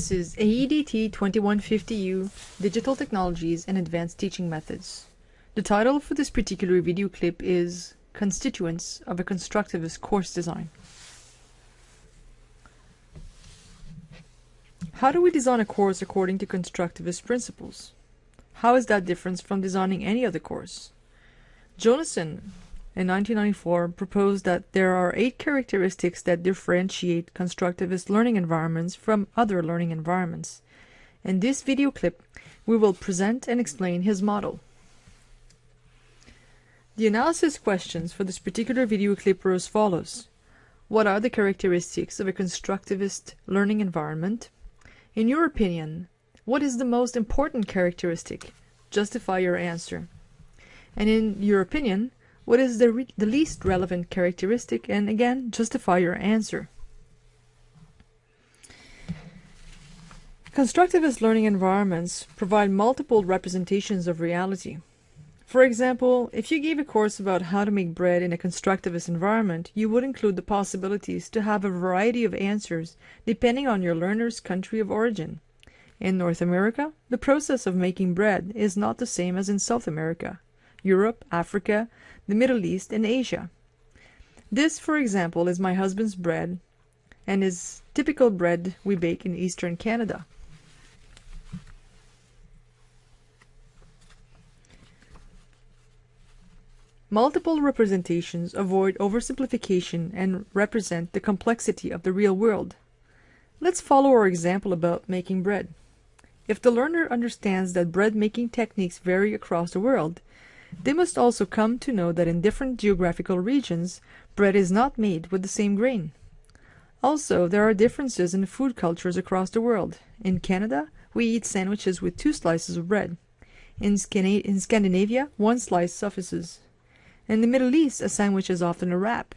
This is AEDT 2150U Digital Technologies and Advanced Teaching Methods. The title for this particular video clip is Constituents of a Constructivist Course Design. How do we design a course according to constructivist principles? How is that different from designing any other course? Jonassen in 1994 proposed that there are eight characteristics that differentiate constructivist learning environments from other learning environments. In this video clip, we will present and explain his model. The analysis questions for this particular video clip are as follows. What are the characteristics of a constructivist learning environment? In your opinion, what is the most important characteristic? Justify your answer. And in your opinion, what is the, the least relevant characteristic? And again, justify your answer. Constructivist learning environments provide multiple representations of reality. For example, if you gave a course about how to make bread in a constructivist environment, you would include the possibilities to have a variety of answers depending on your learner's country of origin. In North America, the process of making bread is not the same as in South America. Europe, Africa, the Middle East, and Asia. This, for example, is my husband's bread and is typical bread we bake in eastern Canada. Multiple representations avoid oversimplification and represent the complexity of the real world. Let's follow our example about making bread. If the learner understands that bread making techniques vary across the world, they must also come to know that in different geographical regions, bread is not made with the same grain. Also, there are differences in food cultures across the world. In Canada, we eat sandwiches with two slices of bread. In, Scana in Scandinavia, one slice suffices. In the Middle East, a sandwich is often a wrap.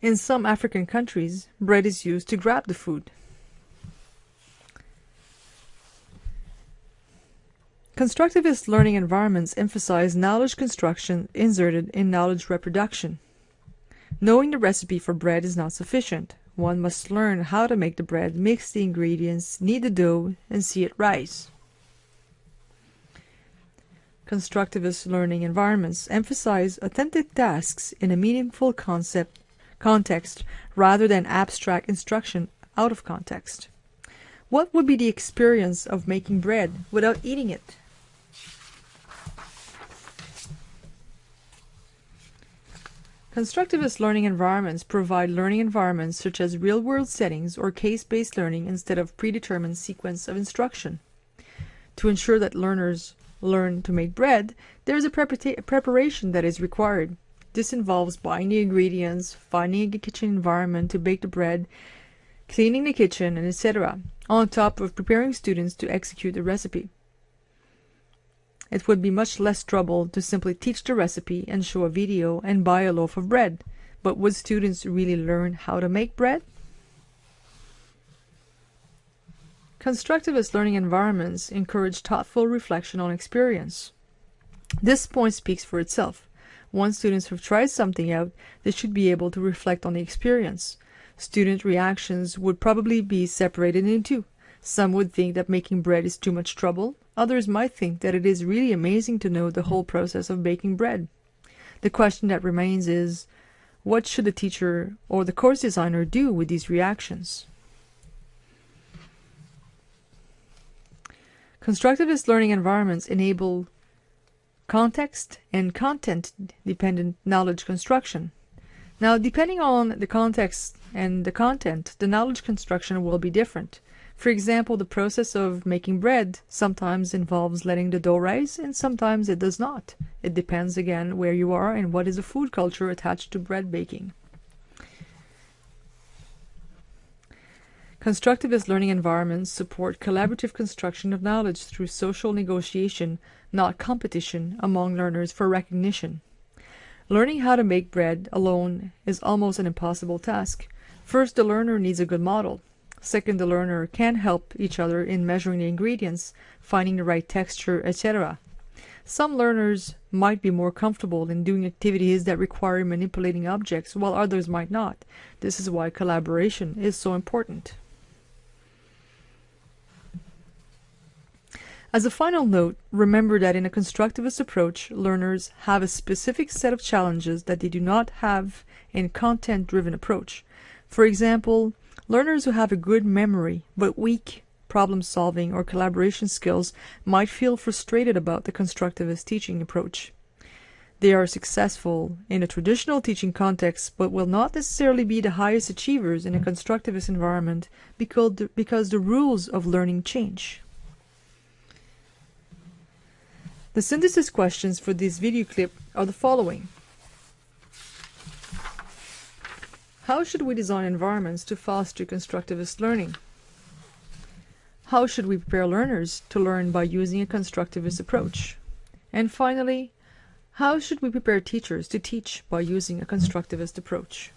In some African countries, bread is used to grab the food. Constructivist learning environments emphasize knowledge construction inserted in knowledge reproduction. Knowing the recipe for bread is not sufficient. One must learn how to make the bread, mix the ingredients, knead the dough, and see it rise. Constructivist learning environments emphasize authentic tasks in a meaningful concept context rather than abstract instruction out of context. What would be the experience of making bread without eating it? Constructivist learning environments provide learning environments such as real-world settings or case-based learning instead of predetermined sequence of instruction. To ensure that learners learn to make bread, there is a preparation that is required. This involves buying the ingredients, finding a kitchen environment to bake the bread, cleaning the kitchen, and etc., on top of preparing students to execute the recipe. It would be much less trouble to simply teach the recipe and show a video and buy a loaf of bread. But would students really learn how to make bread? Constructivist learning environments encourage thoughtful reflection on experience. This point speaks for itself. Once students have tried something out, they should be able to reflect on the experience. Student reactions would probably be separated into two. Some would think that making bread is too much trouble. Others might think that it is really amazing to know the whole process of baking bread. The question that remains is, what should the teacher or the course designer do with these reactions? Constructivist learning environments enable context and content-dependent knowledge construction. Now, depending on the context and the content, the knowledge construction will be different. For example, the process of making bread sometimes involves letting the dough rise and sometimes it does not. It depends again where you are and what is the food culture attached to bread baking. Constructivist learning environments support collaborative construction of knowledge through social negotiation, not competition, among learners for recognition. Learning how to make bread alone is almost an impossible task. First, the learner needs a good model. Second, the learner can help each other in measuring the ingredients, finding the right texture, etc. Some learners might be more comfortable in doing activities that require manipulating objects, while others might not. This is why collaboration is so important. As a final note, remember that in a constructivist approach, learners have a specific set of challenges that they do not have in content-driven approach. For example, learners who have a good memory but weak problem solving or collaboration skills might feel frustrated about the constructivist teaching approach. They are successful in a traditional teaching context, but will not necessarily be the highest achievers in a constructivist environment because the, because the rules of learning change. The synthesis questions for this video clip are the following. How should we design environments to foster constructivist learning? How should we prepare learners to learn by using a constructivist approach? And finally, how should we prepare teachers to teach by using a constructivist approach?